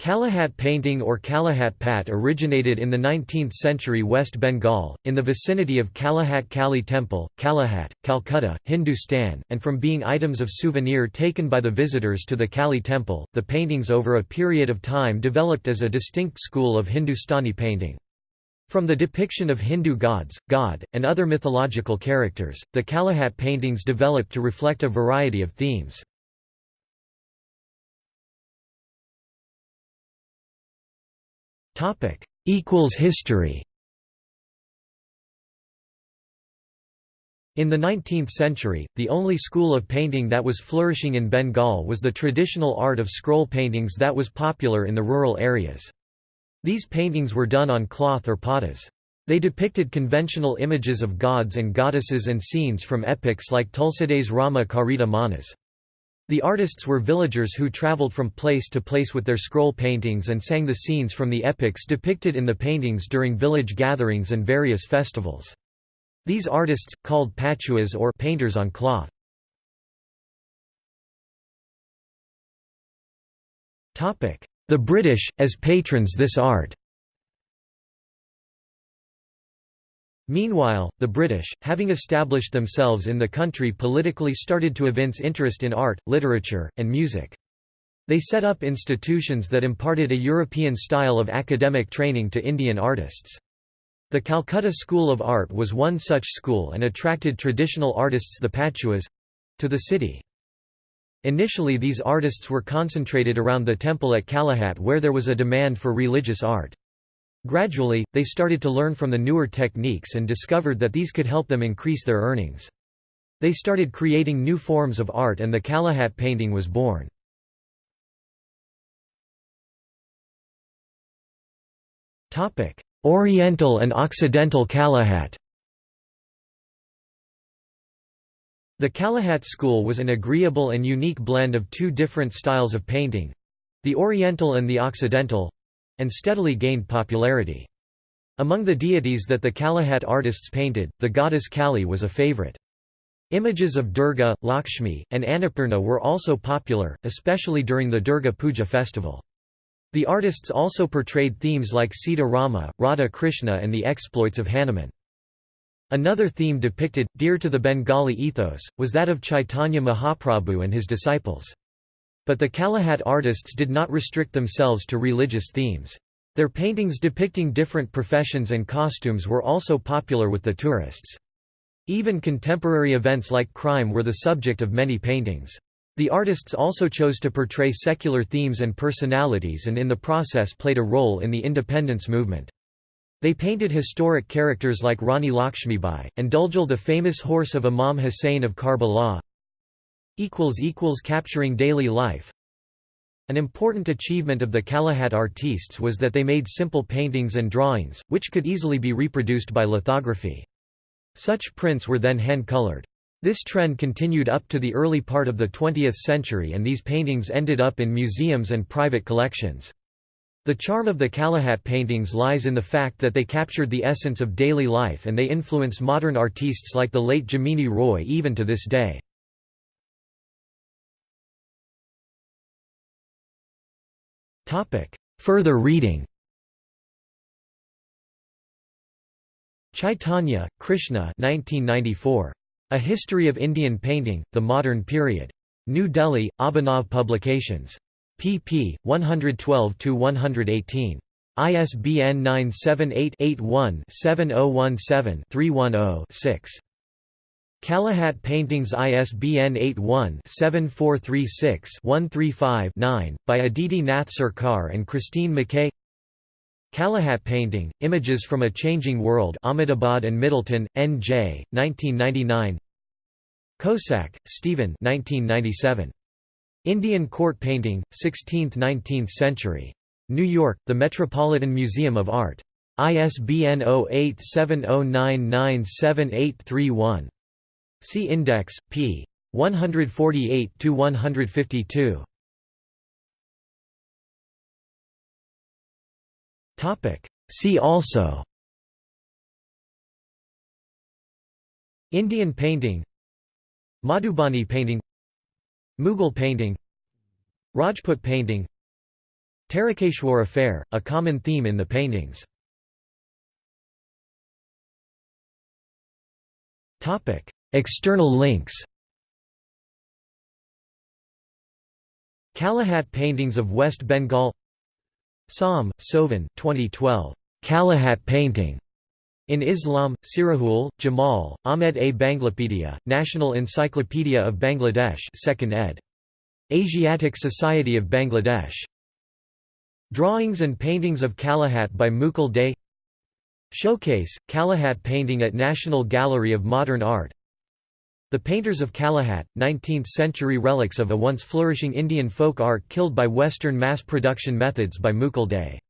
Kalighat painting or Kalighat Pat originated in the 19th century West Bengal, in the vicinity of Kalighat Kali Temple, Kalighat, Calcutta, Hindustan, and from being items of souvenir taken by the visitors to the Kali Temple, the paintings over a period of time developed as a distinct school of Hindustani painting. From the depiction of Hindu gods, god, and other mythological characters, the Kalighat paintings developed to reflect a variety of themes. History In the 19th century, the only school of painting that was flourishing in Bengal was the traditional art of scroll paintings that was popular in the rural areas. These paintings were done on cloth or patas. They depicted conventional images of gods and goddesses and scenes from epics like Tulsidas Rama Charita Manas. The artists were villagers who traveled from place to place with their scroll paintings and sang the scenes from the epics depicted in the paintings during village gatherings and various festivals. These artists, called patuas or painters on cloth. The British, as patrons this art Meanwhile, the British, having established themselves in the country politically started to evince interest in art, literature, and music. They set up institutions that imparted a European style of academic training to Indian artists. The Calcutta School of Art was one such school and attracted traditional artists the patuas—to the city. Initially these artists were concentrated around the temple at Kalighat where there was a demand for religious art. Gradually, they started to learn from the newer techniques and discovered that these could help them increase their earnings. They started creating new forms of art and the Kalighat painting was born. Oriental and Occidental Kalighat The Kalighat school was an agreeable and unique blend of two different styles of painting—the Oriental and the Occidental, and steadily gained popularity. Among the deities that the Kalighat artists painted, the goddess Kali was a favorite. Images of Durga, Lakshmi, and Annapurna were also popular, especially during the Durga Puja festival. The artists also portrayed themes like Sita Rama, Radha Krishna and the exploits of Hanuman. Another theme depicted, dear to the Bengali ethos, was that of Chaitanya Mahaprabhu and his disciples. But the Kalighat artists did not restrict themselves to religious themes. Their paintings depicting different professions and costumes were also popular with the tourists. Even contemporary events like crime were the subject of many paintings. The artists also chose to portray secular themes and personalities and in the process played a role in the independence movement. They painted historic characters like Rani Lakshmibai, and Duldul the famous horse of Imam Hussein of Karbala, Capturing daily life An important achievement of the Kalighat artistes was that they made simple paintings and drawings, which could easily be reproduced by lithography. Such prints were then hand-colored. This trend continued up to the early part of the 20th century and these paintings ended up in museums and private collections. The charm of the Kalighat paintings lies in the fact that they captured the essence of daily life and they influence modern artistes like the late Jamini Roy even to this day. Further reading Chaitanya, Krishna 1994. A History of Indian Painting, The Modern Period. New Delhi, Abhinav Publications. pp. 112–118. ISBN 978-81-7017-310-6. Kalighat Paintings ISBN 81-7436-135-9, by Aditi Nath Sarkar and Christine McKay Kalighat Painting, Images from a Changing World Ahmedabad and Middletown, N.J., 1999 Kossak, Stephen 1997. Indian Court Painting, 16th–19th Century. New York, The Metropolitan Museum of Art. ISBN 0870997831. See Index, p. 148–152. See also Indian painting Madhubani painting Mughal painting Rajput painting Tarakeshwar affair, a common theme in the paintings. External links Kalighat paintings of West Bengal Som, Sovan 2012. Kalighat painting. In Islam, Sirajul, Jamal, Ahmed A. Banglapedia, National Encyclopedia of Bangladesh 2nd ed. Asiatic Society of Bangladesh. Drawings and paintings of Kalighat by Mukul Dey Showcase, Kalighat painting at National Gallery of Modern Art The Painters of Kalighat, 19th-century relics of a once flourishing Indian folk art killed by Western mass production methods by Mukul Dey